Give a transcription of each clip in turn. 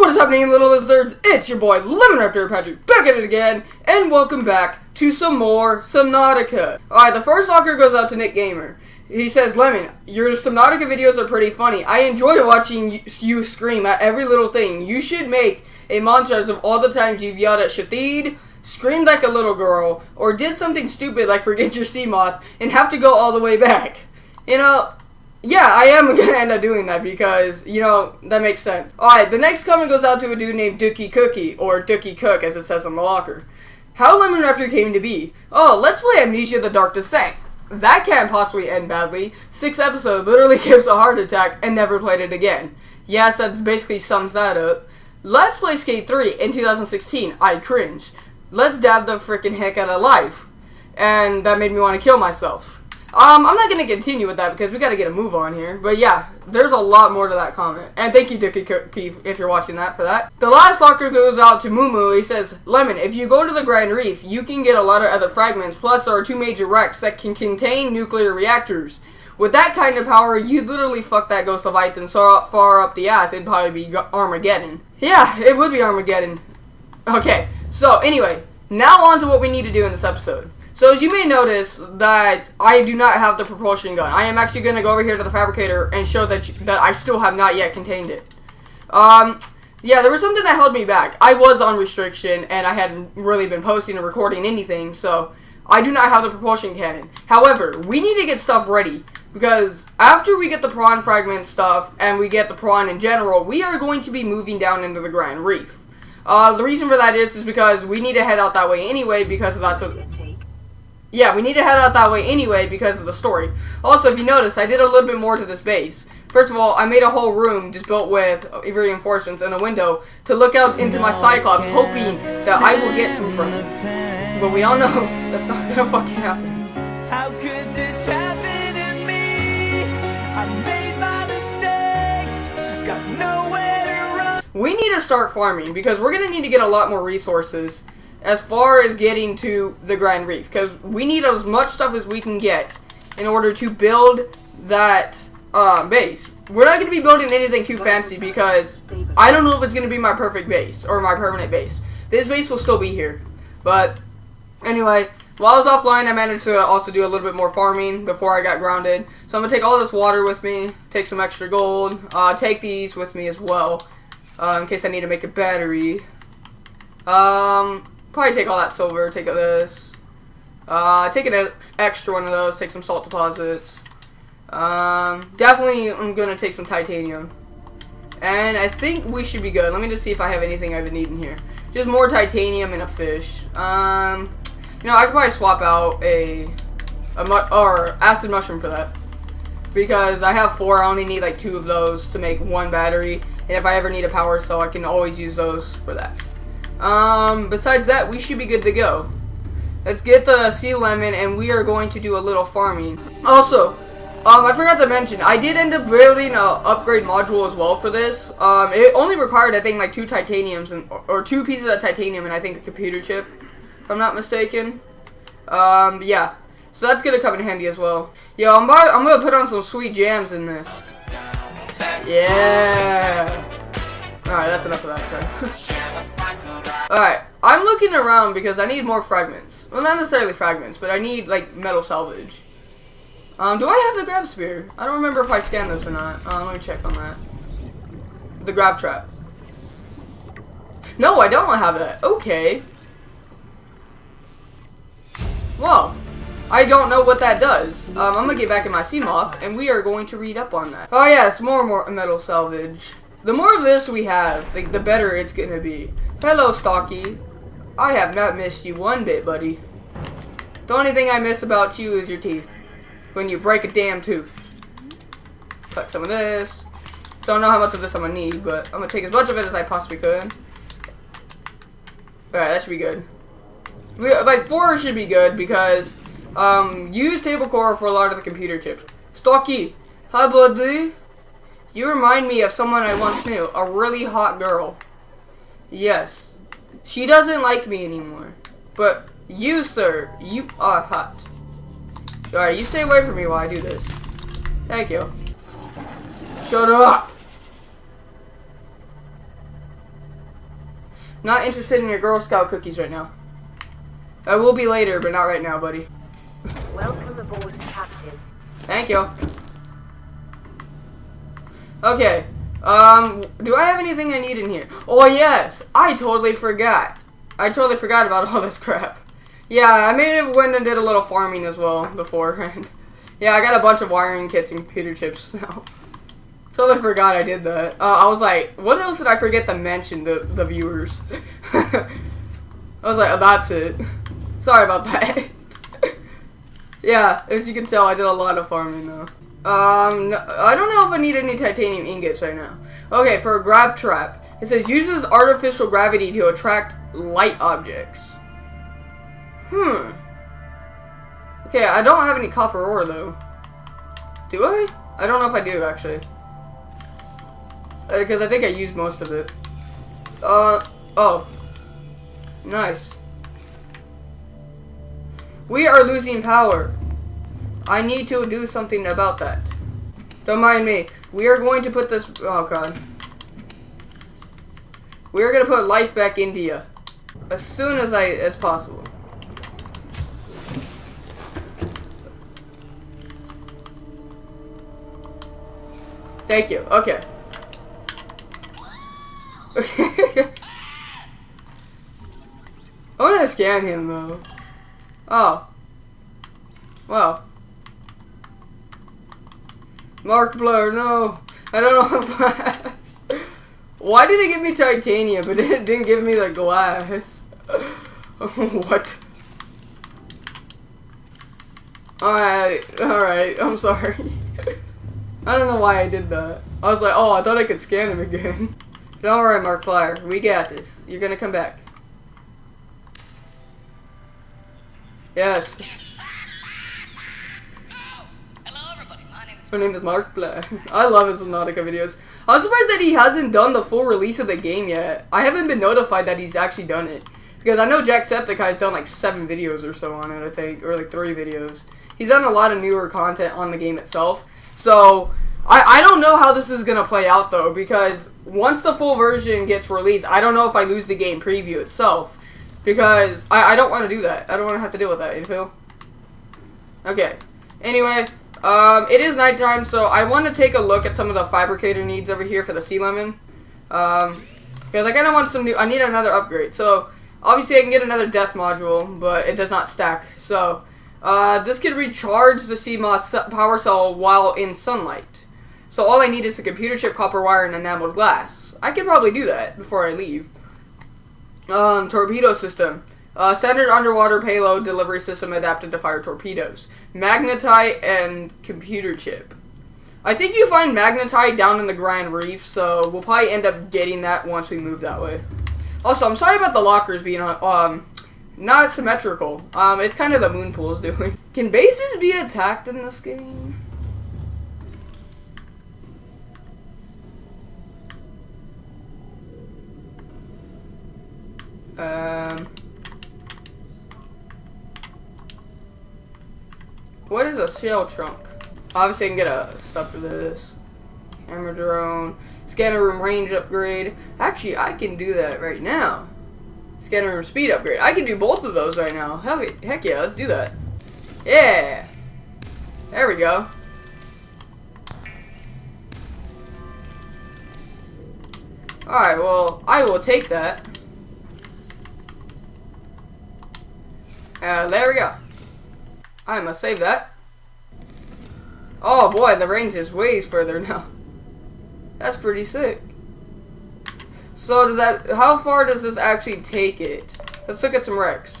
what is happening, little lizards? It's your boy Lemon Raptor Patrick back at it again, and welcome back to some more Subnautica. Alright, the first locker goes out to Nick Gamer. He says, Lemon, your Subnautica videos are pretty funny. I enjoy watching you scream at every little thing. You should make a montage of all the times you've yelled at Shathid, screamed like a little girl, or did something stupid like forget your Seamoth, and have to go all the way back. You know, yeah, I am gonna end up doing that because, you know, that makes sense. Alright, the next comment goes out to a dude named Dookie Cookie, or Dookie Cook as it says on the locker. How Lemon Raptor came to be. Oh, let's play Amnesia the Dark Descent. That can't possibly end badly. Six episodes literally gives a heart attack and never played it again. Yes, that basically sums that up. Let's play Skate 3 in 2016. I cringe. Let's dab the freaking heck out of life. And that made me want to kill myself. Um, I'm not going to continue with that because we got to get a move on here. But yeah, there's a lot more to that comment. And thank you, Dickie Keith, if you're watching that for that. The last locker goes out to Mumu. He says, Lemon, if you go to the Grand Reef, you can get a lot of other fragments. Plus, there are two major wrecks that can contain nuclear reactors. With that kind of power, you'd literally fuck that Ghost of Leviathan so far up the ass, it'd probably be Armageddon. Yeah, it would be Armageddon. Okay, so anyway, now on to what we need to do in this episode. So as you may notice that I do not have the propulsion gun. I am actually going to go over here to the fabricator and show that, you, that I still have not yet contained it. Um, yeah, there was something that held me back. I was on restriction and I hadn't really been posting or recording anything, so I do not have the propulsion cannon. However, we need to get stuff ready because after we get the prawn fragment stuff and we get the prawn in general, we are going to be moving down into the Grand Reef. Uh, the reason for that is, is because we need to head out that way anyway because that's what yeah, we need to head out that way anyway because of the story. Also, if you notice, I did a little bit more to this base. First of all, I made a whole room just built with reinforcements and a window to look out into my Cyclops, hoping that I will get some friends. But we all know that's not gonna fucking happen. How could this happen to me? I made my mistakes, got nowhere to run. We need to start farming because we're gonna need to get a lot more resources as far as getting to the Grand Reef because we need as much stuff as we can get in order to build that uh, base. We're not going to be building anything too fancy because I don't know if it's going to be my perfect base or my permanent base. This base will still be here. But anyway, while I was offline, I managed to also do a little bit more farming before I got grounded. So I'm going to take all this water with me, take some extra gold, uh, take these with me as well uh, in case I need to make a battery. Um, Probably take all that silver, take this. Uh, take an extra one of those, take some salt deposits. Um, definitely I'm to take some titanium. And I think we should be good. Let me just see if I have anything I've been eating here. Just more titanium and a fish. Um, you know, I could probably swap out a, a mu or acid mushroom for that. Because I have four, I only need like two of those to make one battery. And if I ever need a power cell, I can always use those for that. Um, besides that, we should be good to go. Let's get the sea lemon, and we are going to do a little farming. Also, um, I forgot to mention, I did end up building a upgrade module as well for this. Um, it only required, I think, like two titaniums, and or two pieces of titanium, and I think a computer chip, if I'm not mistaken. Um, yeah. So that's gonna come in handy as well. Yo, I'm, about, I'm gonna put on some sweet jams in this. Yeah. Alright, that's enough of that. Alright, I'm looking around because I need more fragments. Well, not necessarily fragments, but I need, like, metal salvage. Um, do I have the grab spear? I don't remember if I scanned this or not. Um, let me check on that. The grav trap. No, I don't have that. Okay. Well, I don't know what that does. Um, I'm gonna get back in my Seamoth, and we are going to read up on that. Oh yes, more and more metal salvage. The more of this we have, like, the better it's gonna be. Hello, Stocky. I have not missed you one bit, buddy. The only thing I miss about you is your teeth. When you break a damn tooth. Cut some of this. Don't know how much of this I'm gonna need, but I'm gonna take as much of it as I possibly could. Alright, that should be good. We, like, four should be good because um, use table coral for a lot of the computer chips. Stocky, hi buddy. You remind me of someone I once knew, a really hot girl. Yes. She doesn't like me anymore. But you, sir, you are hot. Alright, you stay away from me while I do this. Thank you. Shut up! Not interested in your Girl Scout cookies right now. I will be later, but not right now, buddy. Welcome aboard, Captain. Thank you. Okay. Um, do I have anything I need in here? Oh, yes. I totally forgot. I totally forgot about all this crap. Yeah, I may have went and did a little farming as well before. yeah, I got a bunch of wiring kits and computer chips now. totally forgot I did that. Uh, I was like, what else did I forget to mention the, the viewers? I was like, oh, that's it. Sorry about that. yeah, as you can tell, I did a lot of farming though. Um, I don't know if I need any titanium ingots right now. Okay, for a grav trap, it says uses artificial gravity to attract light objects. Hmm. Okay, I don't have any copper ore though. Do I? I don't know if I do actually. Because uh, I think I used most of it. Uh, oh. Nice. We are losing power. I need to do something about that. Don't mind me. We are going to put this... Oh, God. We are going to put life back you. As soon as I... as possible. Thank you. Okay. Okay. I want to scan him, though. Oh. Wow. Markiplier, no. I don't know glass. Why did it give me titanium, but it didn't give me the glass? what? Alright, alright, I'm sorry. I don't know why I did that. I was like, oh, I thought I could scan him again. Don't worry, Markiplier. We got this. You're gonna come back. Yes. Her name is Mark Blair. I love his Subnautica videos. I'm surprised that he hasn't done the full release of the game yet. I haven't been notified that he's actually done it. Because I know Jacksepticeye has done like seven videos or so on it, I think. Or like three videos. He's done a lot of newer content on the game itself. So, I, I don't know how this is going to play out though. Because once the full version gets released, I don't know if I lose the game preview itself. Because I, I don't want to do that. I don't want to have to deal with that, you feel? Okay. Anyway, um, it is nighttime, so I want to take a look at some of the fabricator needs over here for the sea lemon. Um, because I kind of want some new, I need another upgrade. So, obviously I can get another depth module, but it does not stack. So, uh, this can recharge the Seamoth power cell while in sunlight. So all I need is a computer chip, copper wire, and enameled glass. I can probably do that before I leave. Um, torpedo system. Uh, standard underwater payload delivery system adapted to fire torpedoes. Magnetite and computer chip. I think you find magnetite down in the Grand Reef, so we'll probably end up getting that once we move that way. Also, I'm sorry about the lockers being um not symmetrical. Um, it's kind of the moon pool's doing. Can bases be attacked in this game? Um, what is a shell trunk? Obviously, I can get a stuff for this. Hammer drone. Scanner room range upgrade. Actually, I can do that right now. Scanner room speed upgrade. I can do both of those right now. Hell, heck yeah, let's do that. Yeah. There we go. Alright, well, I will take that. Uh, there we go. I must save that. Oh boy, the range is ways further now. That's pretty sick. So does that, how far does this actually take it? Let's look at some wrecks.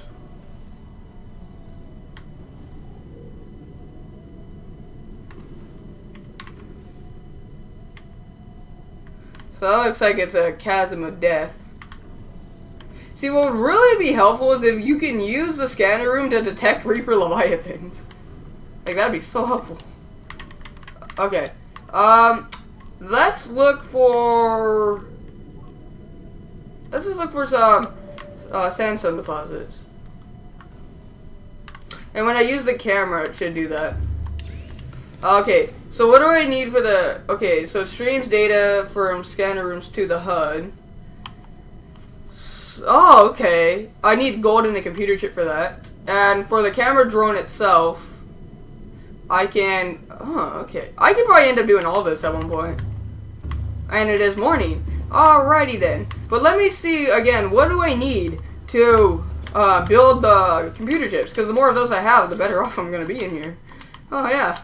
So that looks like it's a chasm of death. See, what would really be helpful is if you can use the scanner room to detect Reaper Leviathans. Like, that'd be so helpful. Okay. Um, let's look for... Let's just look for some uh, sandstone deposits. And when I use the camera, it should do that. Okay, so what do I need for the... Okay, so streams data from scanner rooms to the HUD. Oh, okay. I need gold and a computer chip for that. And for the camera drone itself, I can... Oh, okay. I could probably end up doing all this at one point. And it is morning. Alrighty then. But let me see, again, what do I need to uh, build the computer chips? Because the more of those I have, the better off I'm going to be in here. Oh, yeah.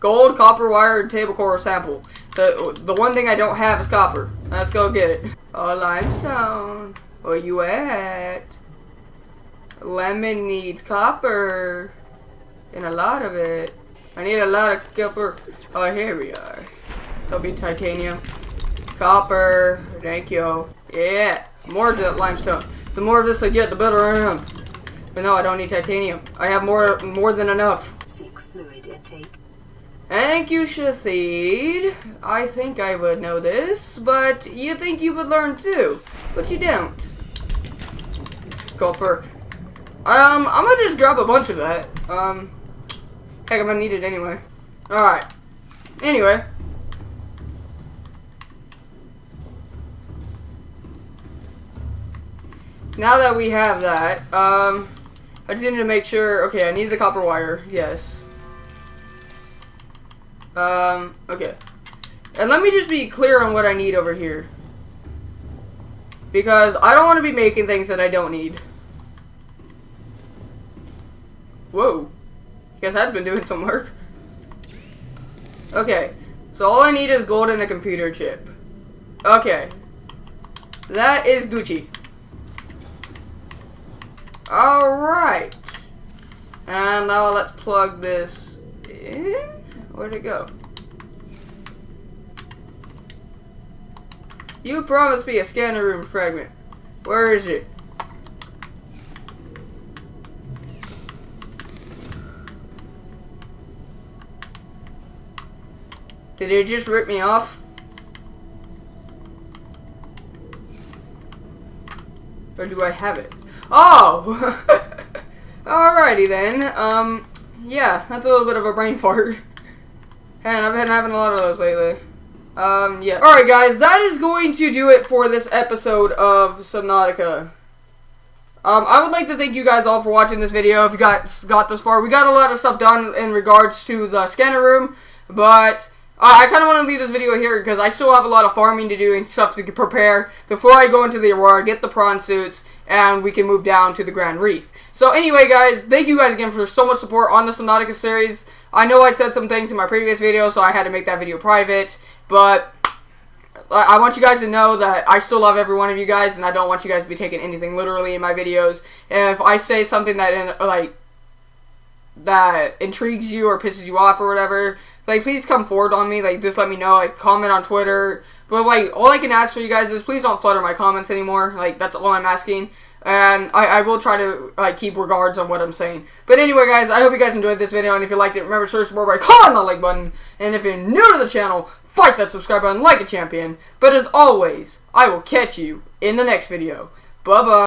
Gold, copper wire, table coral sample. The, the one thing I don't have is copper. Let's go get it. Oh, limestone. Where you at? Lemon needs copper. And a lot of it. I need a lot of copper. Oh, here we are. There'll be titanium. Copper. Thank you. Yeah. More limestone. The more of this I get, the better I am. But no, I don't need titanium. I have more more than enough. Seek fluid intake. Thank you, Shathid. I think I would know this, but you think you would learn too, but you don't. Copper. Um, I'm gonna just grab a bunch of that. Um, heck, I'm gonna need it anyway. Alright. Anyway. Now that we have that, um, I just need to make sure, okay, I need the copper wire, yes. Um, okay. And let me just be clear on what I need over here. Because I don't want to be making things that I don't need. Whoa. Guess that's been doing some work. Okay. So all I need is gold and a computer chip. Okay. That is Gucci. Alright. And now let's plug this in. Where'd it go? You promised me a scanner room fragment. Where is it? Did it just rip me off? Or do I have it? Oh! Alrighty then. Um, yeah, that's a little bit of a brain fart. And I've been having a lot of those lately. Um, yeah. Alright guys, that is going to do it for this episode of Subnautica. Um, I would like to thank you guys all for watching this video if you got, got this far. We got a lot of stuff done in regards to the scanner room, but uh, I kind of want to leave this video here because I still have a lot of farming to do and stuff to prepare before I go into the Aurora, get the prawn suits, and we can move down to the Grand Reef. So anyway, guys, thank you guys again for so much support on the Subnautica series. I know I said some things in my previous video, so I had to make that video private, but I want you guys to know that I still love every one of you guys, and I don't want you guys to be taking anything literally in my videos. And if I say something that, like, that intrigues you or pisses you off or whatever, like, please come forward on me. Like, just let me know. Like, comment on Twitter. But, like, all I can ask for you guys is please don't flutter my comments anymore. Like, that's all I'm asking. And I, I will try to, like, keep regards on what I'm saying. But anyway, guys, I hope you guys enjoyed this video. And if you liked it, remember to search by clicking the like button. And if you're new to the channel, fight that subscribe button like a champion. But as always, I will catch you in the next video. Bye-bye.